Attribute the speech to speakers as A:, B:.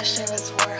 A: wish it was worth